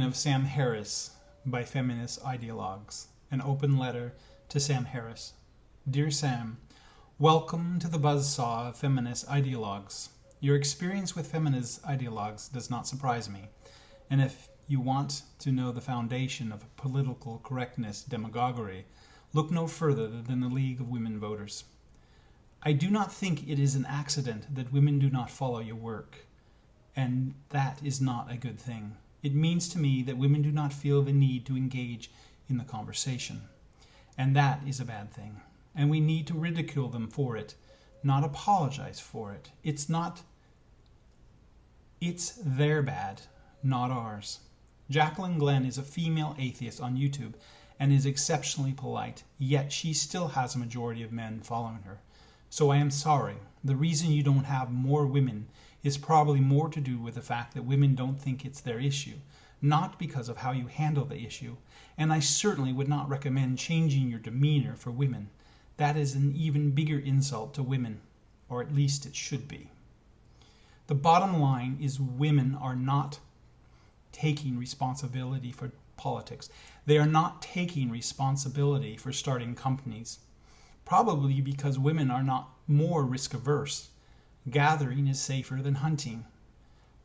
of Sam Harris by feminist ideologues. An open letter to Sam Harris. Dear Sam, welcome to the buzzsaw of feminist ideologues. Your experience with feminist ideologues does not surprise me. And if you want to know the foundation of political correctness demagoguery, look no further than the League of Women Voters. I do not think it is an accident that women do not follow your work, and that is not a good thing. It means to me that women do not feel the need to engage in the conversation. And that is a bad thing. And we need to ridicule them for it, not apologize for it. It's not, it's their bad, not ours. Jaclyn Glenn is a female atheist on YouTube and is exceptionally polite, yet she still has a majority of men following her. So I am sorry. The reason you don't have more women is probably more to do with the fact that women don't think it's their issue, not because of how you handle the issue. And I certainly would not recommend changing your demeanor for women. That is an even bigger insult to women, or at least it should be. The bottom line is women are not taking responsibility for politics. They are not taking responsibility for starting companies, probably because women are not more risk averse. Gathering is safer than hunting.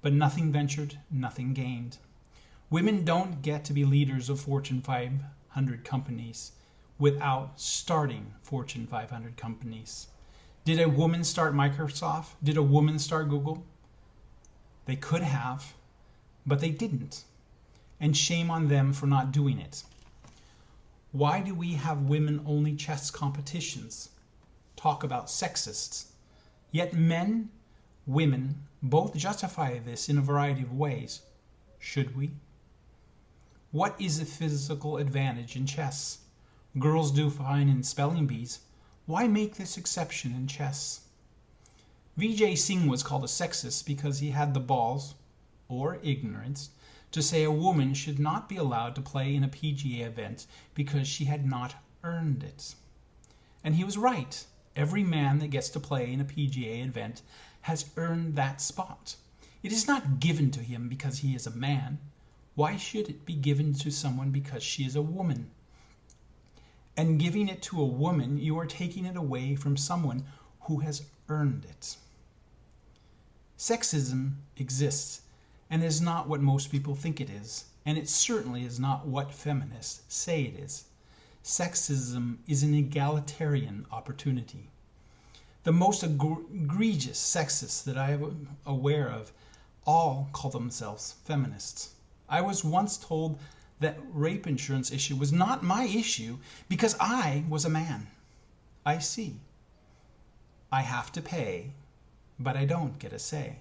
But nothing ventured, nothing gained. Women don't get to be leaders of Fortune 500 companies without starting Fortune 500 companies. Did a woman start Microsoft? Did a woman start Google? They could have, but they didn't. And shame on them for not doing it. Why do we have women only chess competitions? Talk about sexists. Yet men, women, both justify this in a variety of ways. Should we? What is the physical advantage in chess? Girls do fine in spelling bees. Why make this exception in chess? Vijay Singh was called a sexist because he had the balls, or ignorance, to say a woman should not be allowed to play in a PGA event because she had not earned it. And he was right. Every man that gets to play in a PGA event has earned that spot. It is not given to him because he is a man. Why should it be given to someone because she is a woman? And giving it to a woman, you are taking it away from someone who has earned it. Sexism exists and is not what most people think it is, and it certainly is not what feminists say it is sexism is an egalitarian opportunity. The most egregious sexists that I am aware of all call themselves feminists. I was once told that rape insurance issue was not my issue because I was a man. I see. I have to pay, but I don't get a say.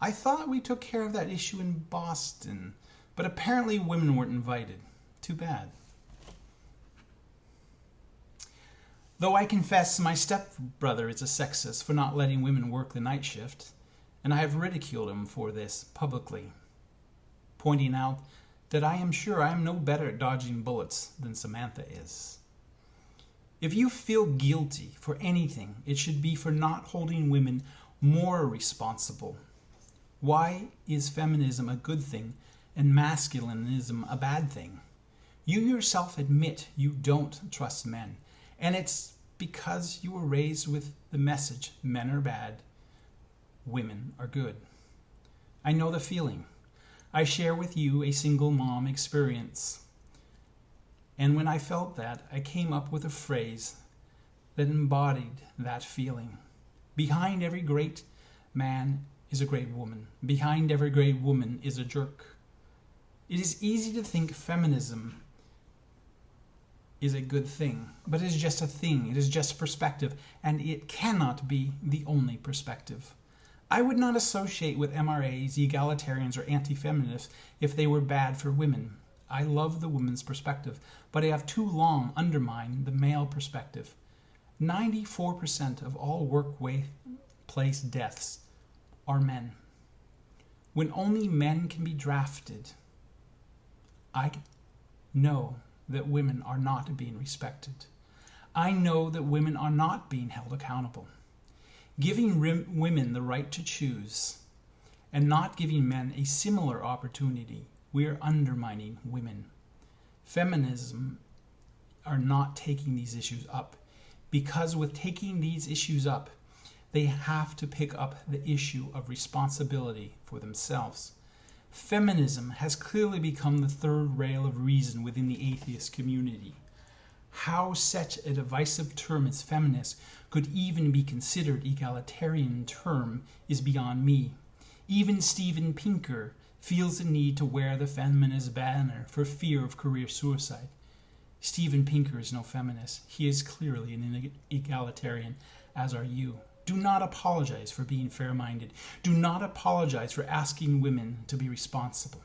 I thought we took care of that issue in Boston, but apparently women weren't invited. Too bad. Though I confess my stepbrother is a sexist for not letting women work the night shift, and I have ridiculed him for this publicly, pointing out that I am sure I am no better at dodging bullets than Samantha is. If you feel guilty for anything, it should be for not holding women more responsible. Why is feminism a good thing and masculinism a bad thing? You yourself admit you don't trust men. And it's because you were raised with the message men are bad, women are good. I know the feeling. I share with you a single mom experience. And when I felt that, I came up with a phrase that embodied that feeling. Behind every great man is a great woman. Behind every great woman is a jerk. It is easy to think feminism is a good thing, but it is just a thing, it is just perspective, and it cannot be the only perspective. I would not associate with MRAs, egalitarians, or anti feminists if they were bad for women. I love the women's perspective, but I have too long undermined the male perspective. 94% of all workplace deaths are men. When only men can be drafted, I know that women are not being respected. I know that women are not being held accountable. Giving women the right to choose and not giving men a similar opportunity we are undermining women. Feminism are not taking these issues up because with taking these issues up, they have to pick up the issue of responsibility for themselves. Feminism has clearly become the third rail of reason within the atheist community. How such a divisive term as feminist could even be considered egalitarian term is beyond me. Even Steven Pinker feels the need to wear the feminist banner for fear of career suicide. Steven Pinker is no feminist. He is clearly an egalitarian, as are you. Do not apologize for being fair minded. Do not apologize for asking women to be responsible.